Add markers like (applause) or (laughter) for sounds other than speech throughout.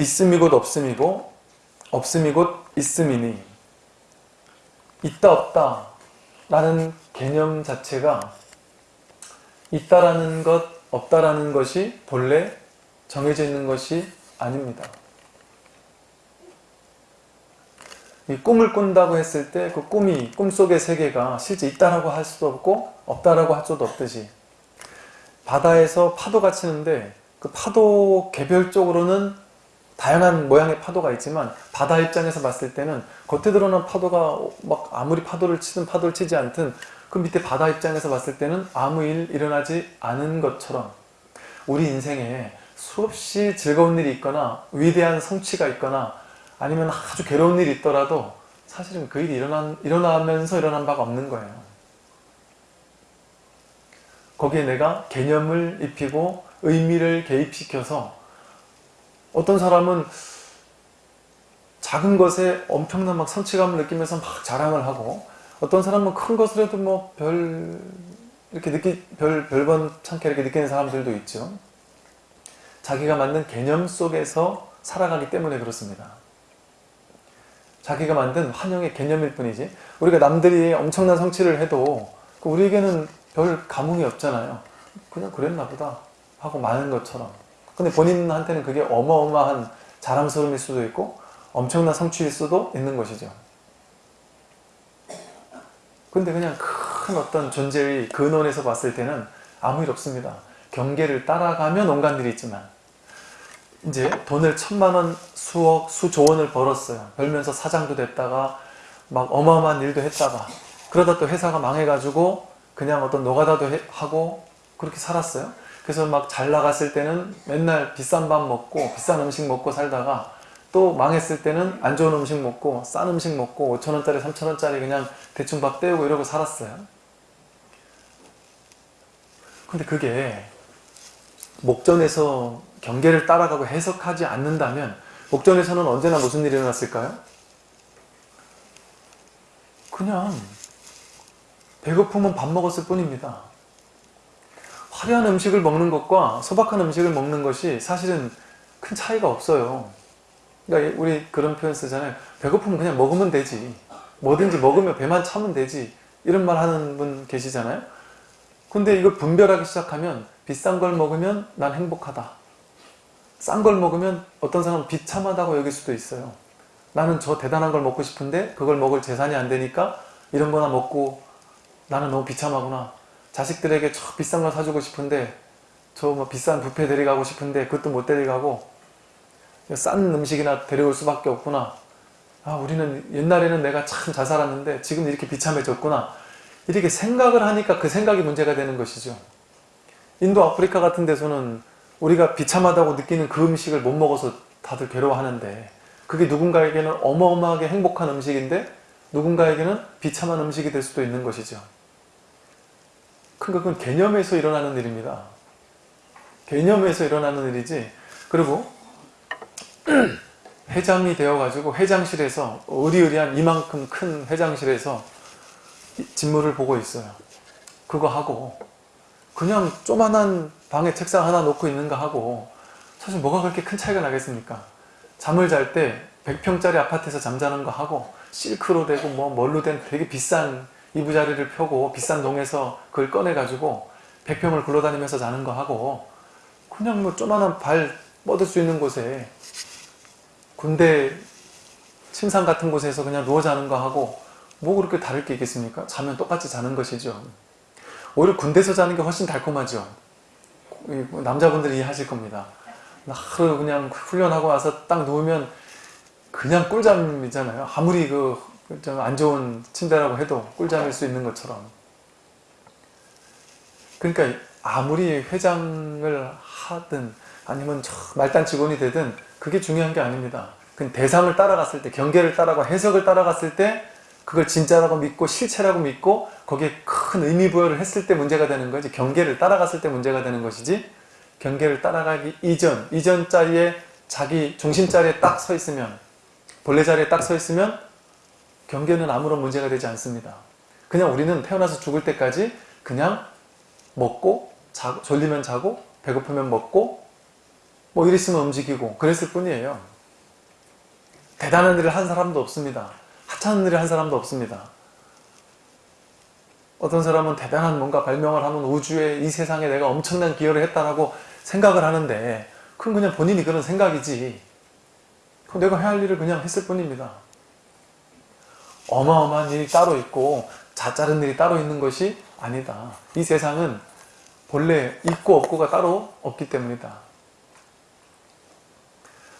있음이 곧 없음이고 없음이 곧 있음이니 있다 없다 라는 개념 자체가 있다라는 것 없다라는 것이 본래 정해져 있는 것이 아닙니다. 이 꿈을 꾼다고 했을 때 그 꿈이 꿈속의 세계가 실제 있다라고 할 수도 없고 없다라고 할 수도 없듯이 바다에서 파도가 치는데 그 파도 개별적으로는 다양한 모양의 파도가 있지만 바다 입장에서 봤을 때는 겉에 드러난 파도가 막 아무리 파도를 치든 파도를 치지 않든 그 밑에 바다 입장에서 봤을 때는 아무 일 일어나지 않은 것처럼 우리 인생에 수없이 즐거운 일이 있거나 위대한 성취가 있거나 아니면 아주 괴로운 일이 있더라도 사실은 그 일이 일어난, 일어나면서 일어난 바가 없는 거예요. 거기에 내가 개념을 입히고 의미를 개입시켜서 어떤 사람은 작은 것에 엄청난 막 성취감을 느끼면서 막 자랑을 하고 어떤 사람은 큰 것을 해도 뭐 별 이렇게 느끼 별 별번 참게 이렇게 느끼는 사람들도 있죠. 자기가 만든 개념 속에서 살아가기 때문에 그렇습니다. 자기가 만든 환영의 개념일 뿐이지 우리가 남들이 엄청난 성취를 해도 그 우리에게는 별 감흥이 없잖아요. 그냥 그랬나 보다 하고 마는 것처럼 근데 본인한테는 그게 어마어마한 자랑스러움일 수도 있고 엄청난 성취일 수도 있는 것이죠. 근데 그냥 큰 어떤 존재의 근원에서 봤을 때는 아무 일 없습니다. 경계를 따라가면 온갖 일이 있지만 이제 돈을 천만 원, 수억, 수조 원을 벌었어요. 벌면서 사장도 됐다가 막 어마어마한 일도 했다가 그러다 또 회사가 망해가지고 그냥 어떤 노가다도 하고 그렇게 살았어요. 그래서 막 잘 나갔을 때는 맨날 비싼 밥 먹고 비싼 음식 먹고 살다가 또 망했을 때는 안 좋은 음식 먹고 싼 음식 먹고 5천원짜리 3천원짜리 그냥 대충 밥 때우고 이러고 살았어요. 근데 그게 목전에서 경계를 따라가고 해석하지 않는다면 목전에서는 언제나 무슨 일이 일어났을까요? 그냥 배고프면 밥 먹었을 뿐입니다. 화려한 음식을 먹는 것과 소박한 음식을 먹는 것이 사실은 큰 차이가 없어요. 그러니까 우리 그런 표현 쓰잖아요. 배고프면 그냥 먹으면 되지. 뭐든지 먹으면 배만 차면 되지. 이런 말 하는 분 계시잖아요. 근데 이걸 분별하기 시작하면 비싼 걸 먹으면 난 행복하다. 싼 걸 먹으면 어떤 사람은 비참하다고 여길 수도 있어요. 나는 저 대단한 걸 먹고 싶은데 그걸 먹을 재산이 안 되니까 이런 거나 먹고 나는 너무 비참하구나. 자식들에게 저 비싼 걸 사주고 싶은데 저 뭐 비싼 뷔페 데려가고 싶은데 그것도 못 데려가고 싼 음식이나 데려올 수밖에 없구나. 아 우리는 옛날에는 내가 참 잘 살았는데 지금 이렇게 비참해졌구나. 이렇게 생각을 하니까 그 생각이 문제가 되는 것이죠. 인도 아프리카 같은 데서는 우리가 비참하다고 느끼는 그 음식을 못 먹어서 다들 괴로워하는데 그게 누군가에게는 어마어마하게 행복한 음식인데 누군가에게는 비참한 음식이 될 수도 있는 것이죠. 그러니까 그건 개념에서 일어나는 일입니다. 개념에서 일어나는 일이지 그리고 (clears throat) 회장이 되어가지고 회장실에서 의리의리한 이만큼 큰 회장실에서 직무를 보고 있어요. 그거 하고 그냥 조만한 방에 책상 하나 놓고 있는가 하고 사실 뭐가 그렇게 큰 차이가 나겠습니까? 잠을 잘 때 100평짜리 아파트에서 잠자는 거 하고 실크로 되고 뭐 뭘로 된 되게 비싼 이부자리를 펴고 비싼 동에서 그걸 꺼내가지고 100평을 굴러다니면서 자는 거 하고 그냥 뭐 조만한 발 뻗을 수 있는 곳에 군대 침상 같은 곳에서 그냥 누워 자는 거 하고 뭐 그렇게 다를 게 있겠습니까? 자면 똑같이 자는 것이죠. 오히려 군대에서 자는 게 훨씬 달콤하죠. 남자분들이 이해하실 겁니다. 하루 그냥 훈련하고 와서 딱 누우면 그냥 꿀잠이잖아요. 아무리 그 안 좋은 침대라고 해도 꿀잠일 수 있는 것처럼. 그러니까 아무리 회장을 하든 아니면 말단 직원이 되든 그게 중요한 게 아닙니다. 그 대상을 따라갔을 때, 경계를 따라가 해석을 따라갔을 때 그걸 진짜라고 믿고 실체라고 믿고 거기에 큰 의미 부여를 했을 때 문제가 되는 거지 경계를 따라갔을 때 문제가 되는 것이지 경계를 따라가기 이전, 이전 자리에 자기 중심 자리에 딱 서 있으면 본래 자리에 딱 서 있으면 경계는 아무런 문제가 되지 않습니다. 그냥 우리는 태어나서 죽을 때까지 그냥 먹고 자고, 졸리면 자고 배고프면 먹고 뭐 일 있으면 움직이고 그랬을 뿐이에요. 대단한 일을 한 사람도 없습니다. 하찮은 일을 한 사람도 없습니다. 어떤 사람은 대단한 뭔가 발명을 하면 우주에 이 세상에 내가 엄청난 기여를 했다라고 생각을 하는데 그건 그냥 본인이 그런 생각이지 그 내가 해야 할 일을 그냥 했을 뿐입니다. 어마어마한 일이 따로 있고 자짜른 일이 따로 있는 것이 아니다. 이 세상은 본래 있고 없고가 따로 없기 때문이다.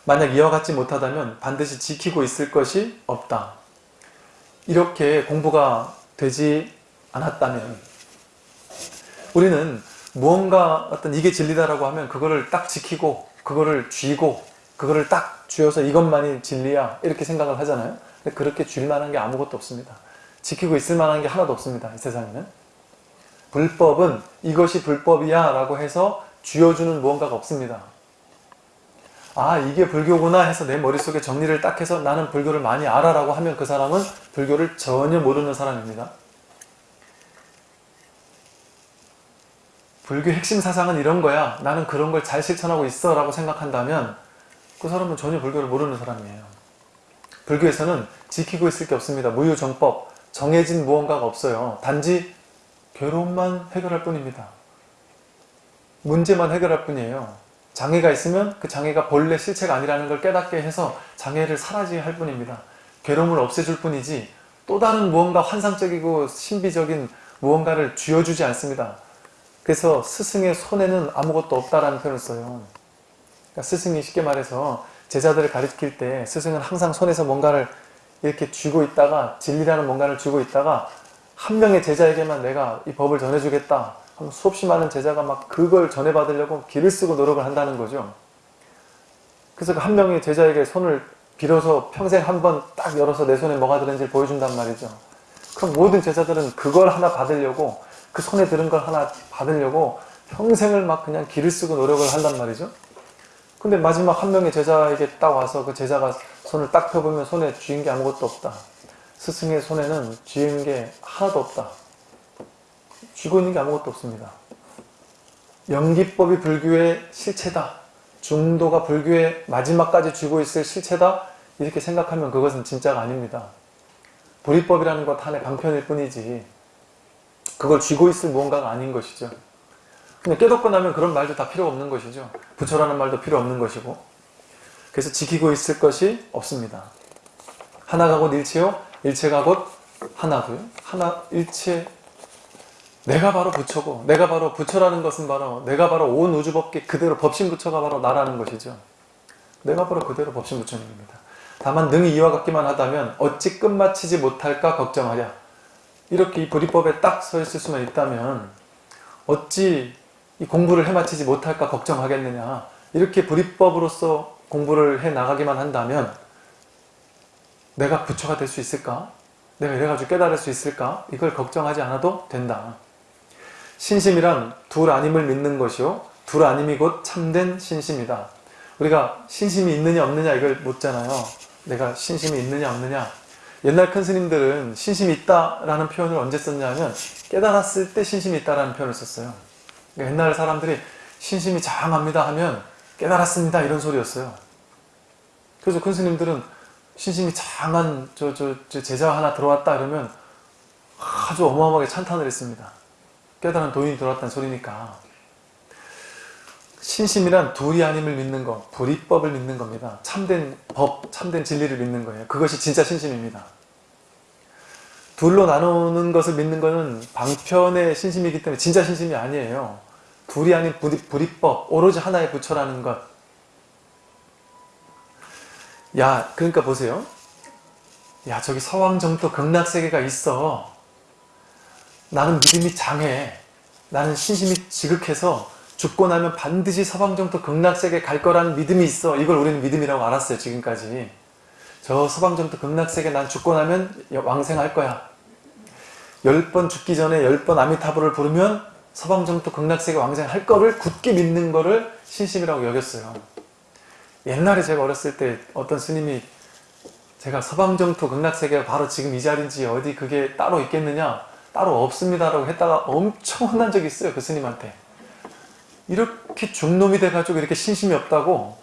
만약 이와 같지 못하다면 반드시 지키고 있을 것이 없다. 이렇게 공부가 되지 않았다면 우리는 무언가 어떤 이게 진리다라고 하면 그거를 딱 지키고 그거를 쥐고 그거를 딱 쥐어서 이것만이 진리야 이렇게 생각을 하잖아요. 근데 그렇게 줄 만한 게 아무것도 없습니다. 지키고 있을 만한 게 하나도 없습니다. 이 세상에는. 불법은 이것이 불법이야 라고 해서 쥐어주는 무언가가 없습니다. 아 이게 불교구나 해서 내 머릿속에 정리를 딱 해서 나는 불교를 많이 알아 라고 하면 그 사람은 불교를 전혀 모르는 사람입니다. 불교 핵심 사상은 이런 거야. 나는 그런 걸 잘 실천하고 있어 라고 생각한다면 그 사람은 전혀 불교를 모르는 사람이에요. 불교에서는 지키고 있을 게 없습니다. 무유정법, 정해진 무언가가 없어요. 단지 괴로움만 해결할 뿐입니다. 문제만 해결할 뿐이에요. 장애가 있으면 그 장애가 본래 실체가 아니라는 걸 깨닫게 해서 장애를 사라지게 할 뿐입니다. 괴로움을 없애줄 뿐이지 또 다른 무언가 환상적이고 신비적인 무언가를 쥐어주지 않습니다. 그래서 스승의 손에는 아무것도 없다라는 표현을 써요. 그러니까 스승이 쉽게 말해서 제자들을 가르칠 때 스승은 항상 손에서 뭔가를 이렇게 쥐고 있다가 진리라는 뭔가를 쥐고 있다가 한 명의 제자에게만 내가 이 법을 전해주겠다 하면 수없이 많은 제자가 막 그걸 전해받으려고 길을 쓰고 노력을 한다는 거죠. 그래서 그 한 명의 제자에게 손을 빌어서 평생 한 번 딱 열어서 내 손에 뭐가 들은지 보여준단 말이죠. 그럼 모든 제자들은 그걸 하나 받으려고 그 손에 들은 걸 하나 받으려고 평생을 막 그냥 길을 쓰고 노력을 한단 말이죠. 근데 마지막 한 명의 제자에게 딱 와서 그 제자가 손을 딱 펴보면 손에 쥐인 게 아무것도 없다. 스승의 손에는 쥐인 게 하나도 없다. 쥐고 있는 게 아무것도 없습니다. 연기법이 불교의 실체다. 중도가 불교의 마지막까지 쥐고 있을 실체다. 이렇게 생각하면 그것은 진짜가 아닙니다. 불이법이라는 것 하나의 방편일 뿐이지 그걸 쥐고 있을 무언가가 아닌 것이죠. 근데 깨닫고 나면 그런 말도 다 필요 없는 것이죠. 부처라는 말도 필요 없는 것이고 그래서 지키고 있을 것이 없습니다. 하나가 곧 일체요 일체가 곧 하나고요. 하나 일체 내가 바로 부처고 내가 바로 부처라는 것은 바로 내가 바로 온 우주 법계 그대로 법신 부처가 바로 나라는 것이죠. 내가 바로 그대로 법신 부처님입니다. 다만 능히 이와 같기만 하다면 어찌 끝마치지 못할까 걱정하랴. 이렇게 이 불이법에 딱 서 있을 수만 있다면 어찌 이 공부를 해마치지 못할까 걱정하겠느냐. 이렇게 불이법으로서 공부를 해 나가기만 한다면 내가 부처가 될 수 있을까? 내가 이래가지고 깨달을 수 있을까? 이걸 걱정하지 않아도 된다. 신심이란 둘 아님을 믿는 것이요. 둘 아님이 곧 참된 신심이다. 우리가 신심이 있느냐 없느냐 이걸 묻잖아요. 내가 신심이 있느냐 없느냐. 옛날 큰 스님들은 신심이 있다라는 표현을 언제 썼냐면 깨달았을 때 신심이 있다라는 표현을 썼어요. 그러니까 옛날 사람들이 신심이 장합니다 하면 깨달았습니다 이런 소리였어요. 그래서 큰 스님들은 신심이 장한 저, 저, 저 제자 하나 들어왔다 그러면 아주 어마어마하게 찬탄을 했습니다. 깨달은 도인이 들어왔다는 소리니까. 신심이란 둘이 아님을 믿는 것, 불이법을 믿는 겁니다. 참된 법, 참된 진리를 믿는 거예요. 그것이 진짜 신심입니다. 둘로 나누는 것을 믿는 것은 방편의 신심이기 때문에 진짜 신심이 아니에요. 둘이 아닌 불이법, 오로지 하나의 부처라는 것. 야, 그러니까 보세요. 야, 저기 서왕정토 극락세계가 있어. 나는 믿음이 장해. 나는 신심이 지극해서 죽고 나면 반드시 서방정토 극락세계 갈 거라는 믿음이 있어. 이걸 우리는 믿음이라고 알았어요. 지금까지. 저 서방정토 극락세계 난 죽고 나면 왕생할 거야. 열번 죽기 전에 열번 아미타불을 부르면 서방정토 극락세계 왕생할 거를 굳게 믿는 거를 신심이라고 여겼어요. 옛날에 제가 어렸을 때 어떤 스님이 제가 서방정토 극락세계가 바로 지금 이 자리인지 어디 그게 따로 있겠느냐 따로 없습니다라고 했다가 엄청 혼난 적이 있어요 그 스님한테 이렇게 중놈이 돼가지고 이렇게 신심이 없다고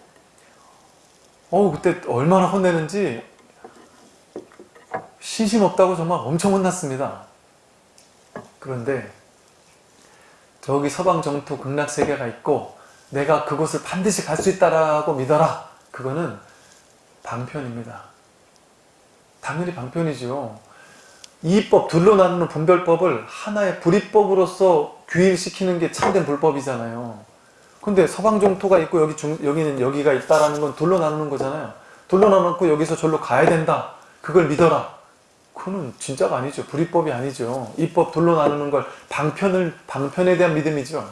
어우 그때 얼마나 혼내는지 신심 없다고 정말 엄청 혼났습니다. 그런데 저기 서방 정토 극락세계가 있고 내가 그곳을 반드시 갈 수 있다라고 믿어라. 그거는 방편입니다. 당연히 방편이죠. 이법 둘로 나누는 분별법을 하나의 불이법으로서 규율시키는 게 참된 불법이잖아요. 근데 서방 정토가 있고 여기 중, 여기는 여기가 있다라는 건 둘로 나누는 거잖아요. 둘로 나누고 여기서 절로 가야 된다. 그걸 믿어라. 그거는 진짜가 아니죠. 불이법이 아니죠. 이법 둘로 나누는 걸 방편을 방편에 대한 믿음이죠.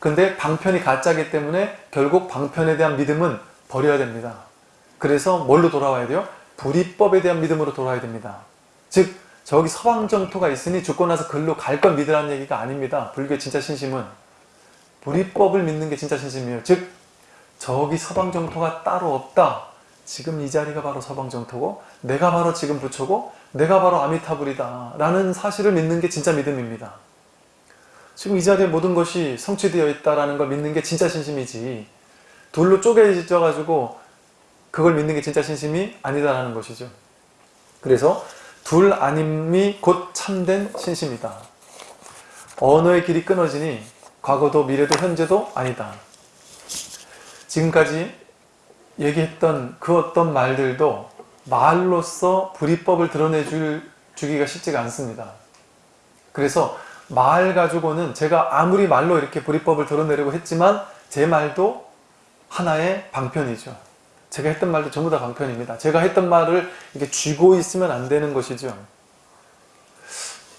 근데 방편이 가짜기 때문에 결국 방편에 대한 믿음은 버려야 됩니다. 그래서 뭘로 돌아와야 돼요? 불이법에 대한 믿음으로 돌아야 됩니다. 즉 저기 서방 정토가 있으니 죽고 나서 글로 갈건 믿으라는 얘기가 아닙니다. 불교의 진짜 신심은 불이법을 믿는 게 진짜 신심이에요. 즉 저기 서방 정토가 따로 없다. 지금 이 자리가 바로 서방 정토고 내가 바로 지금 부처고 내가 바로 아미타불이다 라는 사실을 믿는 게 진짜 믿음입니다. 지금 이 자리에 모든 것이 성취되어 있다는 걸 믿는 게 진짜 신심이지 둘로 쪼개져 가지고 그걸 믿는 게 진짜 신심이 아니다라는 것이죠. 그래서 둘 아님이 곧 참된 신심이다. 언어의 길이 끊어지니 과거도 미래도 현재도 아니다. 지금까지 얘기했던 그 어떤 말들도 말로써 불이법을 드러내 줄, 주기가 쉽지가 않습니다. 그래서 말 가지고는 제가 아무리 말로 이렇게 불이법을 드러내려고 했지만 제 말도 하나의 방편이죠. 제가 했던 말도 전부 다 방편입니다. 제가 했던 말을 이렇게 쥐고 있으면 안 되는 것이죠.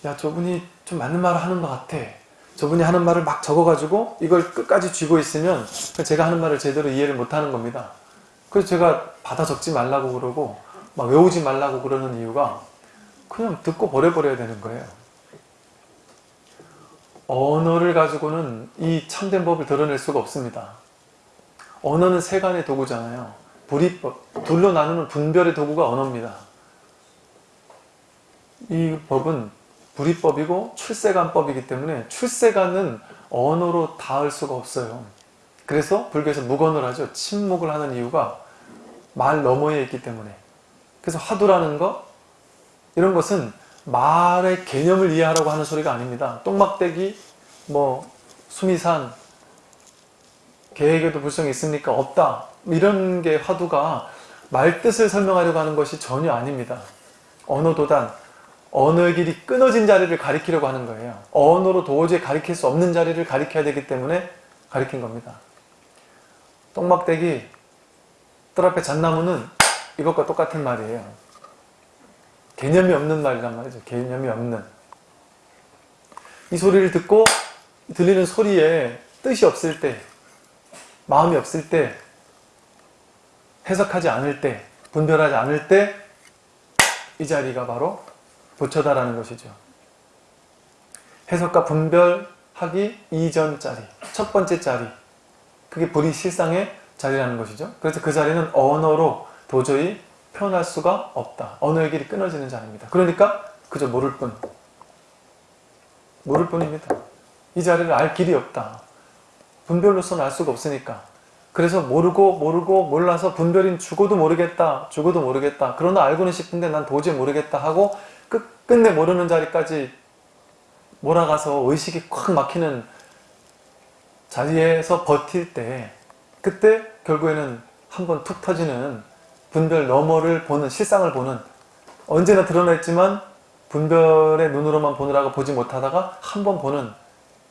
야 저분이 좀 맞는 말을 하는 것 같아. 저분이 하는 말을 막 적어가지고 이걸 끝까지 쥐고 있으면 제가 하는 말을 제대로 이해를 못하는 겁니다. 그래서 제가 받아 적지 말라고 그러고 막 외우지 말라고 그러는 이유가 그냥 듣고 버려버려야 되는 거예요. 언어를 가지고는 이 참된 법을 드러낼 수가 없습니다. 언어는 세간의 도구잖아요. 불이법, 둘로 나누는 분별의 도구가 언어입니다. 이 법은 불이법이고 출세간법이기 때문에 출세간은 언어로 닿을 수가 없어요. 그래서 불교에서 무건을 하죠. 침묵을 하는 이유가 말 너머에 있기 때문에. 그래서 화두라는 것 이런 것은 말의 개념을 이해하라고 하는 소리가 아닙니다. 똥막대기, 뭐 수미산, 계획에도 불성이 있습니까? 없다. 이런 게 화두가 말뜻을 설명하려고 하는 것이 전혀 아닙니다. 언어도단, 언어의 길이 끊어진 자리를 가리키려고 하는 거예요. 언어로 도저히 가리킬 수 없는 자리를 가리켜야 되기 때문에 가리킨 겁니다. 똥막대기, 뜰 앞에 잣나무는 이것과 똑같은 말이에요. 개념이 없는 말이란 말이죠. 개념이 없는. 이 소리를 듣고 들리는 소리에 뜻이 없을 때, 마음이 없을 때, 해석하지 않을 때, 분별하지 않을 때, 이 자리가 바로 부처다라는 것이죠. 해석과 분별하기 이전 자리, 첫 번째 자리, 그게 불이 실상의 자리라는 것이죠. 그래서 그 자리는 언어로 도저히 표현할 수가 없다. 언어의 길이 끊어지는 자리입니다. 그러니까 그저 모를 뿐. 모를 뿐입니다. 이 자리를 알 길이 없다. 분별로서는 알 수가 없으니까. 그래서 모르고 모르고 몰라서 분별인 죽어도 모르겠다. 죽어도 모르겠다. 그러나 알고는 싶은데 난 도저히 모르겠다 하고 끝, 끝내 모르는 자리까지 몰아가서 의식이 콱 막히는 자리에서 버틸 때 그때 결국에는 한번 툭 터지는 분별 너머를 보는 실상을 보는 언제나 드러냈지만 분별의 눈으로만 보느라고 보지 못하다가 한 번 보는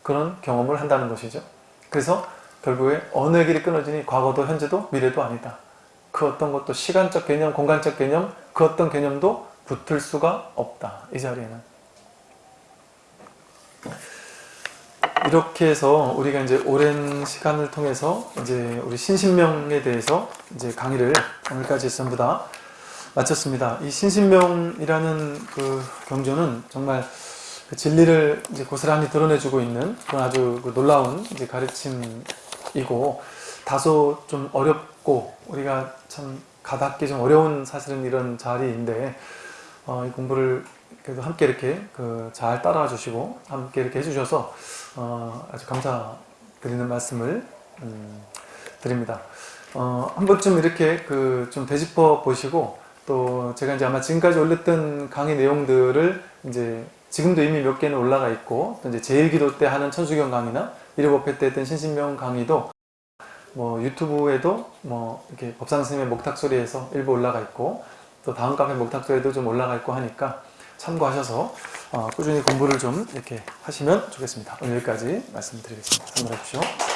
그런 경험을 한다는 것이죠. 그래서 결국에 어느 길이 끊어지니 과거도 현재도 미래도 아니다. 그 어떤 것도 시간적 개념, 공간적 개념, 그 어떤 개념도 붙을 수가 없다. 이 자리에는. 이렇게 해서 우리가 이제 오랜 시간을 통해서 이제 우리 신신명에 대해서 이제 강의를 오늘까지 전부 다 마쳤습니다. 이 신신명이라는 그 경전은 정말 그 진리를 이제 고스란히 드러내주고 있는 그런 아주 그 놀라운 이제 가르침이고 다소 좀 어렵고 우리가 참 가닿기 좀 어려운 사실은 이런 자리인데 어, 이 공부를 그래도 함께 이렇게 그 잘 따라와 주시고 함께 이렇게 해주셔서 어, 아주 감사드립니다. 드리는 말씀을 음, 드립니다. 어, 한 번쯤 이렇게 그 좀 되짚어 보시고 또 제가 이제 아마 지금까지 올렸던 강의 내용들을 이제 지금도 이미 몇 개는 올라가 있고 또 이제 제일기도 때 하는 천수경 강의나 일요법회 때 했던 신신명 강의도 뭐 유튜브에도 뭐 이렇게 법상 선생님의 목탁소리에서 일부 올라가 있고 또 다음 카페 목탁소리에도 좀 올라가 있고 하니까 참고하셔서 어, 꾸준히 공부를 좀 이렇게 하시면 좋겠습니다. 오늘 여기까지 말씀드리겠습니다. 참고해 주십시오.